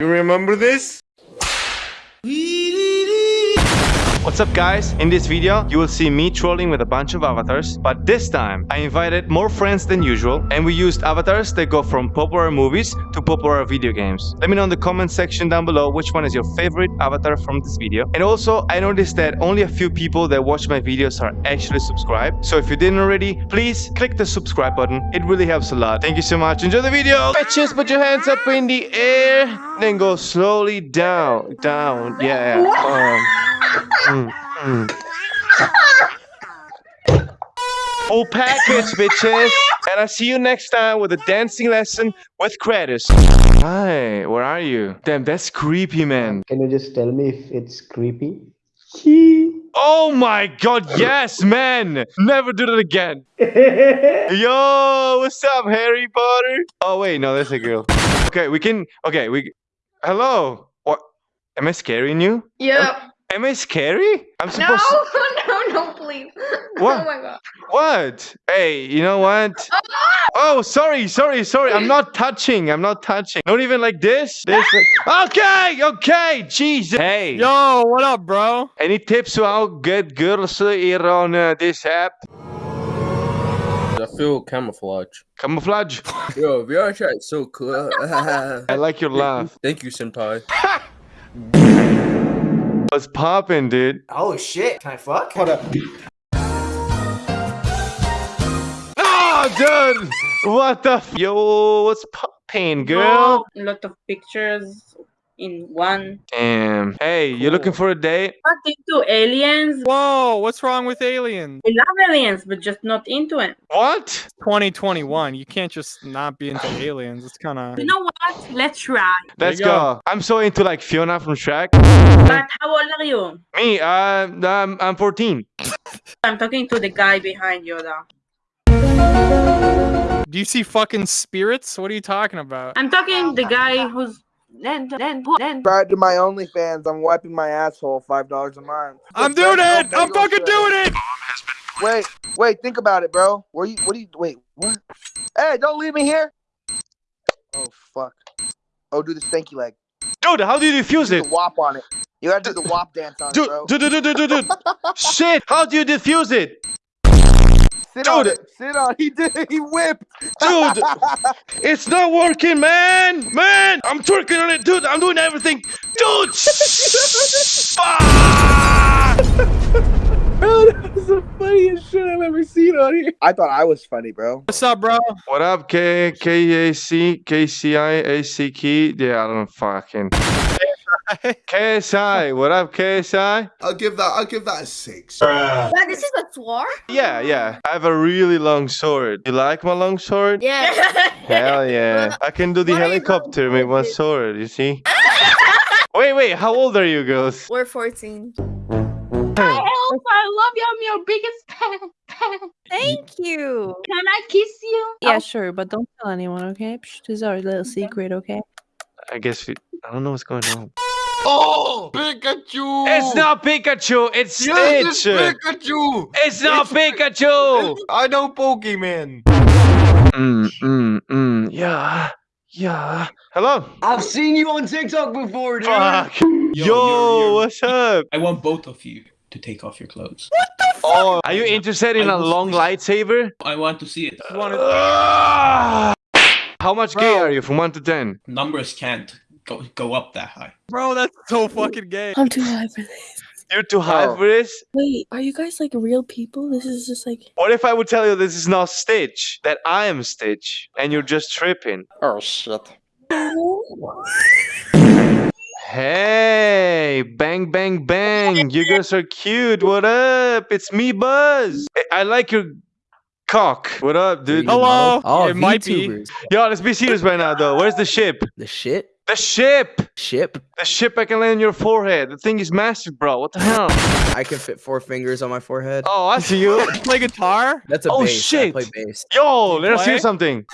You remember this? What's up guys? In this video, you will see me trolling with a bunch of avatars, but this time I invited more friends than usual and we used avatars that go from popular movies to popular video games. Let me know in the comment section down below which one is your favorite avatar from this video. And also, I noticed that only a few people that watch my videos are actually subscribed. So if you didn't already, please click the subscribe button. It really helps a lot. Thank you so much. Enjoy the video. Bitches, put your hands up in the air. Then go slowly down, down. Yeah. Um, Mm, mm. Full package, bitches. And I'll see you next time with a dancing lesson with Kratos. Hi, where are you? Damn, that's creepy, man. Can you just tell me if it's creepy? Oh my god, yes, man! Never do that again. Yo, what's up, Harry Potter? Oh, wait, no, that's a girl. Okay, we can. Okay, we. Hello. What? Am I scaring you? Yeah. Am I scary? I'm No, supposed to... no, no, please. What? Oh my god. What? Hey, you know what? Oh, sorry, sorry, sorry. I'm not touching. I'm not touching. Not even like this. This. like- Okay, okay. Jesus. Hey. Yo, what up, bro? Any tips to how get girls here on uh, this app? I feel camouflage. Camouflage. Yo, VR chat is so cool. I like your laugh. Thank you, senpai. What's poppin', dude? Oh shit, can I fuck? Hold up. Oh, dude. What the? F Yo, what's poppin', girl? A lot of pictures in one. Damn. Hey, you're looking for a date? Not into aliens. Whoa, what's wrong with aliens? We love aliens, but just not into it. What? 2021. You can't just not be into aliens. It's kind of. You know what? Let's try. Let's go. go. I'm so into like Fiona from Shrek. But how old are you? Me, uh, I'm, I'm 14. I'm talking to the guy behind Yoda. Do you see fucking spirits? What are you talking about? I'm talking the guy who's then then then. Subscribe to my OnlyFans. I'm wiping my asshole five dollars a month. I'm doing it. I'm fucking Show. doing it. Wait, wait, think about it, bro. Where you? What do you? Wait, what? Hey, don't leave me here. Oh fuck. Oh, do the stanky leg. Dude, how do you defuse Do it? the wop on it. You gotta do the wop dance on it, Dude, bro. dude, dude, dude, dude, dude. Shit, how do you defuse it? Sit on dude. it. Sit on. He did. He whipped. Dude, it's not working, man. Man, I'm twerking on it, dude. I'm doing everything. Dude, fuck. Bro, that was the funniest shit I've ever seen on here. I thought I was funny, bro. What's up, bro? What up, K K A C K C I A C Key? Yeah, I don't fucking. KSI, what up, KSI? I'll give that. I'll give that a six. But this is a sword? Yeah, yeah. I have a really long sword. You like my long sword? Yeah. Hell yeah. I can do the Why helicopter with my sword, you see? wait, wait, how old are you girls? We're 14. I help. I love you. I'm your biggest fan. Thank you. Can I kiss you? Yeah, oh. sure, but don't tell anyone, okay? Psh, This is our little secret, okay? I guess we, I don't know what's going on. Oh, Pikachu! It's not Pikachu, it's Yes, Stitch! it's Pikachu! It's not Pikachu! I know Pokemon. Mm, mm, mm, yeah, yeah. Hello? I've seen you on TikTok before, dude. Fuck. Yo, Yo, you're- you're- what's up? I want both of you to take off your clothes. What the fuck? Oh, are you interested in I a long see. lightsaber? I want to see it. You wanna- Ah! How much gay are you from 1 to 10? Numbers can't go go up that high. Bro, that's so fucking gay. I'm too high for this. You're too high Oh. for this? Wait, are you guys like real people? This is just like. What if I would tell you this is not Stitch, that I am Stitch, and you're just tripping? Oh shit. Hey, bang, bang, bang. You guys are cute. What up? It's me, Buzz. I, I like your cock. What up, dude? Hello. Oh, it might be. Yo, let's be serious right now, though. Where's the ship? The shit? The ship! Ship? The ship I can lay on your forehead. The thing is massive, bro. What the hell? I can fit four fingers on my forehead. Oh, I see you. Play guitar? That's a oh, bass. shit. I play bass. Yo, let us play? hear something.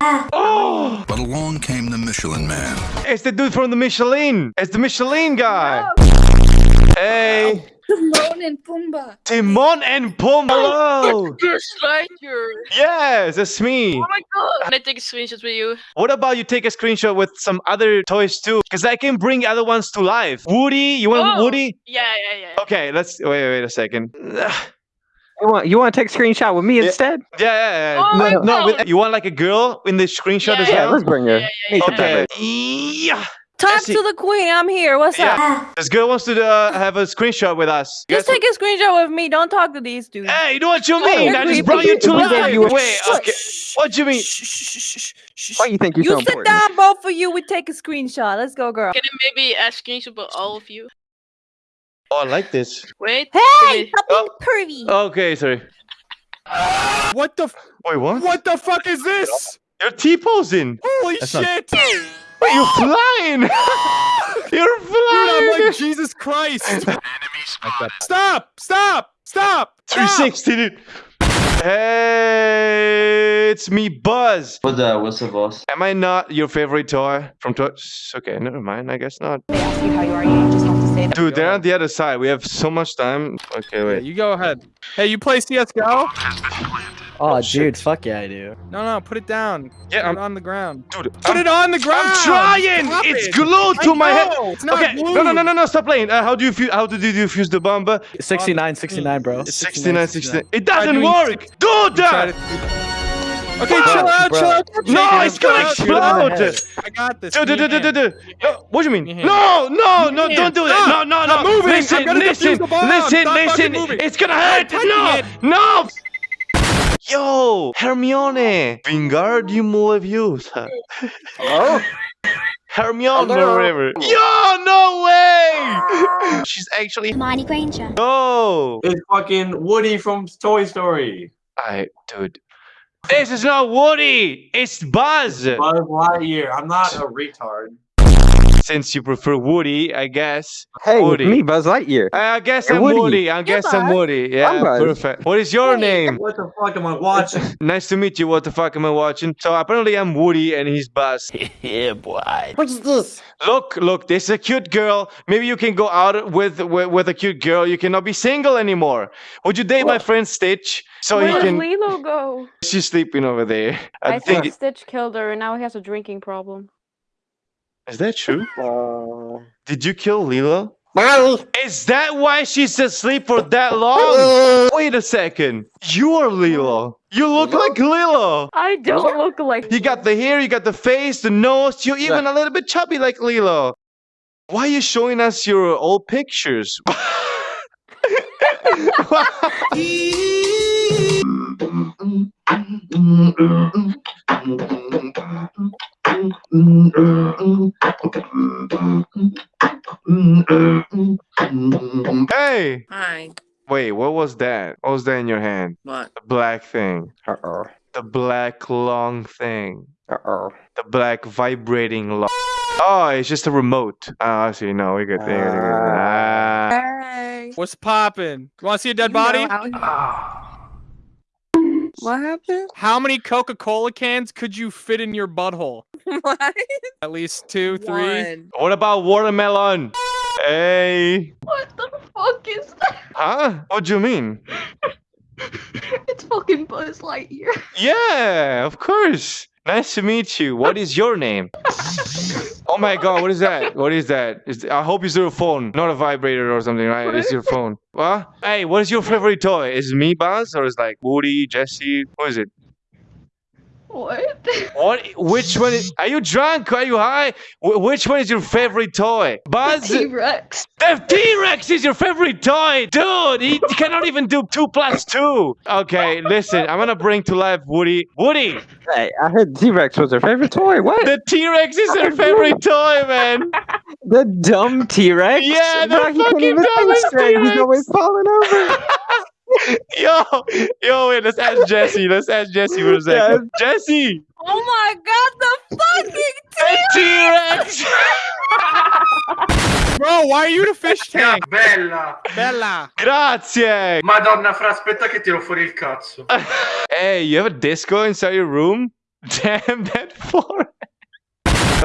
Ah. Oh, But along came the Michelin Man. it's the dude from the Michelin. It's the Michelin guy. Oh. Hey. No, Timon and Pumbaa. Timon and Pumbaa. Oh, hello. Just like you. Yes, that's me. Oh my god. Can I take a screenshot with you? What about you take a screenshot with some other toys too? Because I can bring other ones to life. Woody, you want Oh. Woody? Yeah, yeah, yeah. Okay, let's wait. Wait a second. You want you want to take a screenshot with me Yeah. instead? yeah, yeah. Oh no, no, with- you want like a girl in the screenshot Yeah, as Yeah, well? let's bring her. Yeah, yeah, yeah, Okay. Hey, Yeah. Talk to the queen. I'm here. What's up? This girl wants to uh, have a screenshot with us. You Just guys- take a screenshot with me. Don't talk to these dudes. Hey, you know what you Oh, mean? you're I just brought you to We gave life. you Wait, okay. What do you mean? Why you think you're You so sit important? down, both of you. We take a screenshot. Let's go, girl. Can I maybe ask screenshot about all of you? Oh, I like this. Wait. Hey, Wait. stop being pervy. Okay, sorry. What the? F- Wait, what? what the fuck is this? You're T-posing. Holy That's shit! Wait, you're flying. you're flying! Dude, flying. I'm like Jesus Christ! Stop! Stop! Stop! Stop! 360, dude. Hey, it's me, Buzz. What the? What's the boss? Am I not your favorite toy from Toys? Okay, never mind. I guess not. They ask you how you are. You just have to say that. Dude, they're on the other side. We have so much time. Okay, Yeah, wait. you go ahead. Hey, you play CS:GO? Oh, shit. dude, fuck yeah, I do. No, no, put it down. Yeah, Put I'm, it on the ground. dude. Put I'm, it on the ground. I'm trying. Stop It's it. glued to I my head. know, It's not Okay, no, no, no, no, no. Stop playing. Uh, how do you fuse? How did you fuse the bomb? 69, 69, bro. It's 69, 69. It doesn't work. Do that. Okay, Bro, chill out, bro. chill out. No, it's gonna chill out, chill out. explode. I got this. Do, do, Give me do, a do, do, hand. do. No, what do you mean? Give me a No, no, no, Give me a don't do that. No, no, no. Stop moving. Listen, listen, defuse the bomb. listen, listen. It's gonna hurt. No, no. Yo, Hermione, Wingardium Leviosa. Oh, Hermione, Hello. or whatever. Yo, no way. She's actually. Hermione Granger. No. It's fucking Woody from Toy Story. I, dude. This is not Woody. It's Buzz. Buzz Lightyear. I'm not a retard. Since you prefer Woody, I guess. Hey, Woody. it's me, Buzz Lightyear. I guess Hey, I'm Woody. Woody. I guess I'm Woody. Yeah, I'm Buzz. perfect. What is your name? What the fuck am I watching? Nice to meet you. What the fuck am I watching? So apparently I'm Woody and he's Buzz. yeah, boy. What's this? Look, look, this is a cute girl. Maybe you can go out with with, with a cute girl. You cannot be single anymore. Would you date my friend Stitch? So he can. Where did Lilo go? She's sleeping over there. I, I, think. think Stitch killed her and now he has a drinking problem. Is that true? Uh, Did you kill Lilo? Molly. Is that why she's asleep for that long? Wait a second. You are Lilo. You look like Lilo. I don't look like You got the hair, you got the face, the nose. You're even a little bit chubby like Lilo. Why are you showing us your old pictures? hey! Hi. Wait, what was that? What was that in your hand? What? The black thing. Uh-oh. The black long thing. Uh-oh. The black vibrating long. Oh, it's just a remote. Oh, I see. No, we're good. We're good, we're good. Ah. Hey. What's popping? You want to see a dead body? What happened? How many Coca-Cola cans could you fit in your butthole? What? At least two, three. One. What about watermelon? Hey. What the fuck is that? Huh? What do you mean? It's fucking Buzz Lightyear. Yeah, of course. Nice to meet you. What is your name? Oh my god, what is that? What is that? Is, I hope it's your phone, not a vibrator or something, right? It's your phone. What? Hey, what is your favorite toy? Is it me, Buzz, or is like Woody, Jesse? Who is it? What? What? Which one? Is, are you drunk? Are you high? Wh- which one is your favorite toy? Buzz? T-Rex. The T-Rex is your favorite toy, dude. He cannot even do two plus two. Okay, listen. I'm gonna bring to life Woody. Woody, Hey, I heard T-Rex was her favorite toy. What? the T-Rex is her favorite toy, man. The dumb T-Rex? Yeah, the Bro, fucking even think dumbest straight. He's always falling over. Yo, yo, wait. Let's ask Jesse. Let's ask Jesse for a second. Jesse, Oh my god, the fucking the T-Rex. Bro, why are you a fish tank? Bella! Bella. Grazie. Madonna, fra, aspetta che tiro fuori il cazzo. Hey, you have a disco inside your room? Damn that for.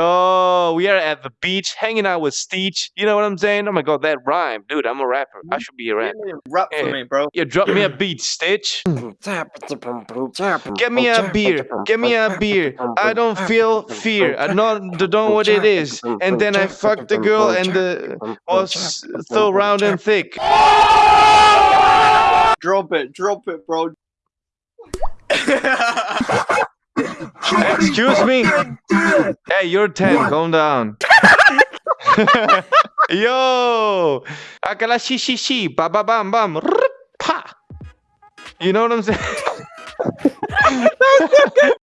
Yo, we are at the beach hanging out with Steech. You know what I'm saying? Oh my god, that rhyme. Dude, I'm a rapper. I should be a rapper. Rap for for me, bro. Yeah, drop me a beat, Stitch. Get me a beer. Get me a beer. I don't feel fear. I don't, don't know what it is. And then I fucked the girl and the was so round and thick. Drop it, drop it, bro. Excuse me. Hey, you're 10. Calm down. Yo, akala shi shi shi, ba ba bam bam, pa. You know what I'm saying?